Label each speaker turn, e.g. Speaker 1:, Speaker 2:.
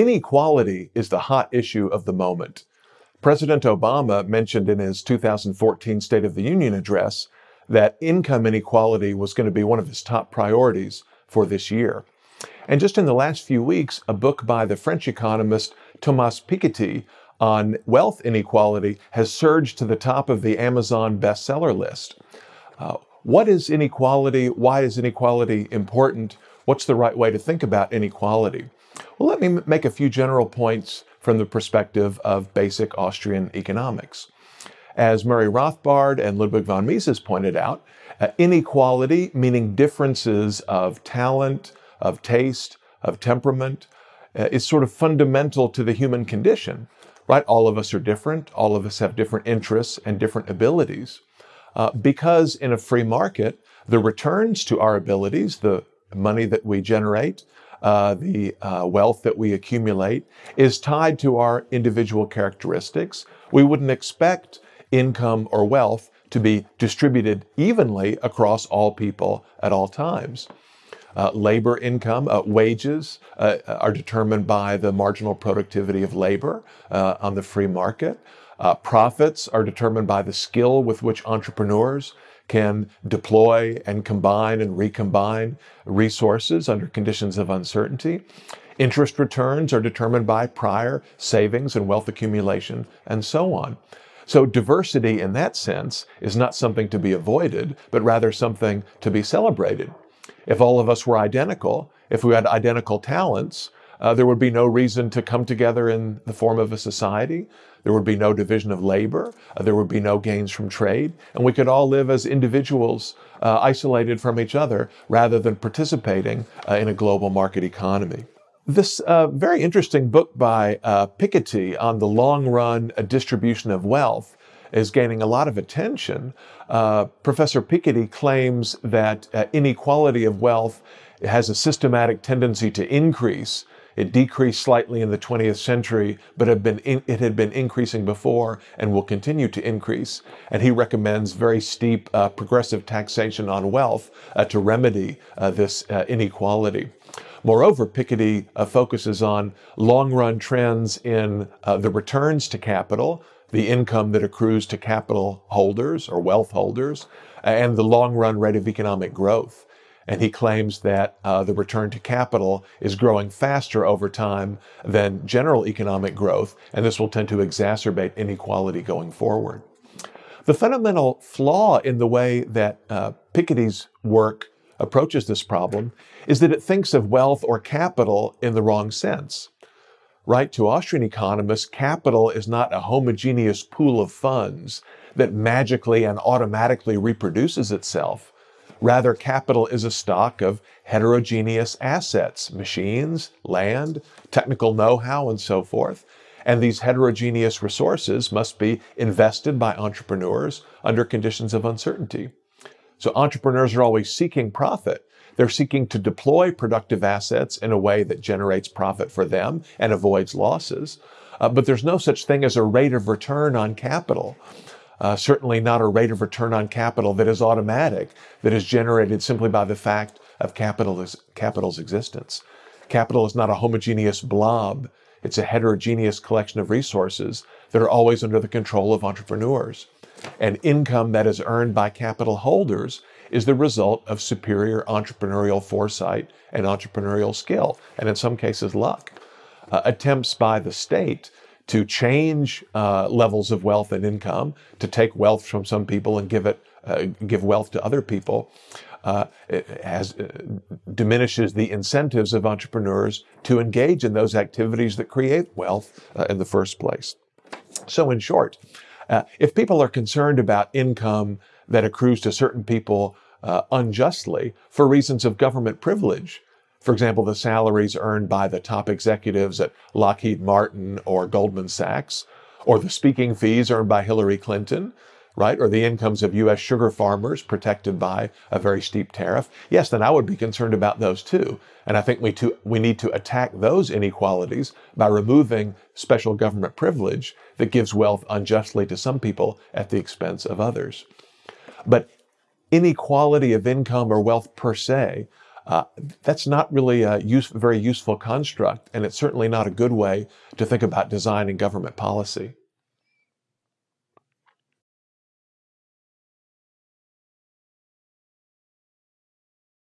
Speaker 1: Inequality is the hot issue of the moment. President Obama mentioned in his 2014 State of the Union address that income inequality was going to be one of his top priorities for this year. And just in the last few weeks, a book by the French economist Thomas Piketty on wealth inequality has surged to the top of the Amazon bestseller list. Uh, what is inequality? Why is inequality important? What's the right way to think about inequality? Well, let me make a few general points from the perspective of basic Austrian economics. As Murray Rothbard and Ludwig von Mises pointed out, uh, inequality, meaning differences of talent, of taste, of temperament, uh, is sort of fundamental to the human condition, right? All of us are different. All of us have different interests and different abilities. Uh, because in a free market, the returns to our abilities, the money that we generate, uh, the uh, wealth that we accumulate, is tied to our individual characteristics. We wouldn't expect income or wealth to be distributed evenly across all people at all times. Uh, labor income, uh, wages uh, are determined by the marginal productivity of labor uh, on the free market. Uh, profits are determined by the skill with which entrepreneurs can deploy and combine and recombine resources under conditions of uncertainty. Interest returns are determined by prior savings and wealth accumulation, and so on. So, diversity in that sense is not something to be avoided, but rather something to be celebrated. If all of us were identical, if we had identical talents, uh, there would be no reason to come together in the form of a society. There would be no division of labor. Uh, there would be no gains from trade. And we could all live as individuals uh, isolated from each other rather than participating uh, in a global market economy. This uh, very interesting book by uh, Piketty on the long run distribution of wealth is gaining a lot of attention. Professor Piketty claims that inequality of wealth has a systematic tendency to increase. It decreased slightly in the 20th century, but in, it had been increasing before and will continue to increase. And he recommends very steep uh, progressive taxation on wealth to remedy this inequality. Moreover, Piketty uh, focuses on long run trends in uh, the returns to capital, the income that accrues to capital holders or wealth holders, and the long run rate of economic growth. And he claims that uh, the return to capital is growing faster over time than general economic growth, and this will tend to exacerbate inequality going forward. The fundamental flaw in the way that uh, Piketty's work approaches this problem is that it thinks of wealth or capital in the wrong sense. Right to Austrian economists, capital is not a homogeneous pool of funds that magically and automatically reproduces itself. Rather, capital is a stock of heterogeneous assets, machines, land, technical know how, and so forth. And these heterogeneous resources must be invested by entrepreneurs under conditions of uncertainty. So entrepreneurs are always seeking profit. They're seeking to deploy productive assets in a way that generates profit for them and avoids losses. Uh, but there's no such thing as a rate of return on capital. Uh, certainly not a rate of return on capital that is automatic, that is generated simply by the fact of capital's, capital's existence. Capital is not a homogeneous blob. It's a heterogeneous collection of resources that are always under the control of entrepreneurs and income that is earned by capital holders is the result of superior entrepreneurial foresight and entrepreneurial skill, and in some cases, luck. Uh, attempts by the state to change uh, levels of wealth and income, to take wealth from some people and give it, uh, give wealth to other people, uh, uh, diminishes the incentives of entrepreneurs to engage in those activities that create wealth uh, in the first place. So, in short, uh, if people are concerned about income that accrues to certain people unjustly for reasons of government privilege, for example, the salaries earned by the top executives at Lockheed Martin or Goldman Sachs, or the speaking fees earned by Hillary Clinton, right? Or the incomes of U.S. sugar farmers protected by a very steep tariff. Yes, then I would be concerned about those too. And I think we, we need to attack those inequalities by removing special government privilege that gives wealth unjustly to some people at the expense of others. But inequality of income or wealth per se Uh, that's not really a use, very useful construct, and it's certainly not a good way to think about designing government policy.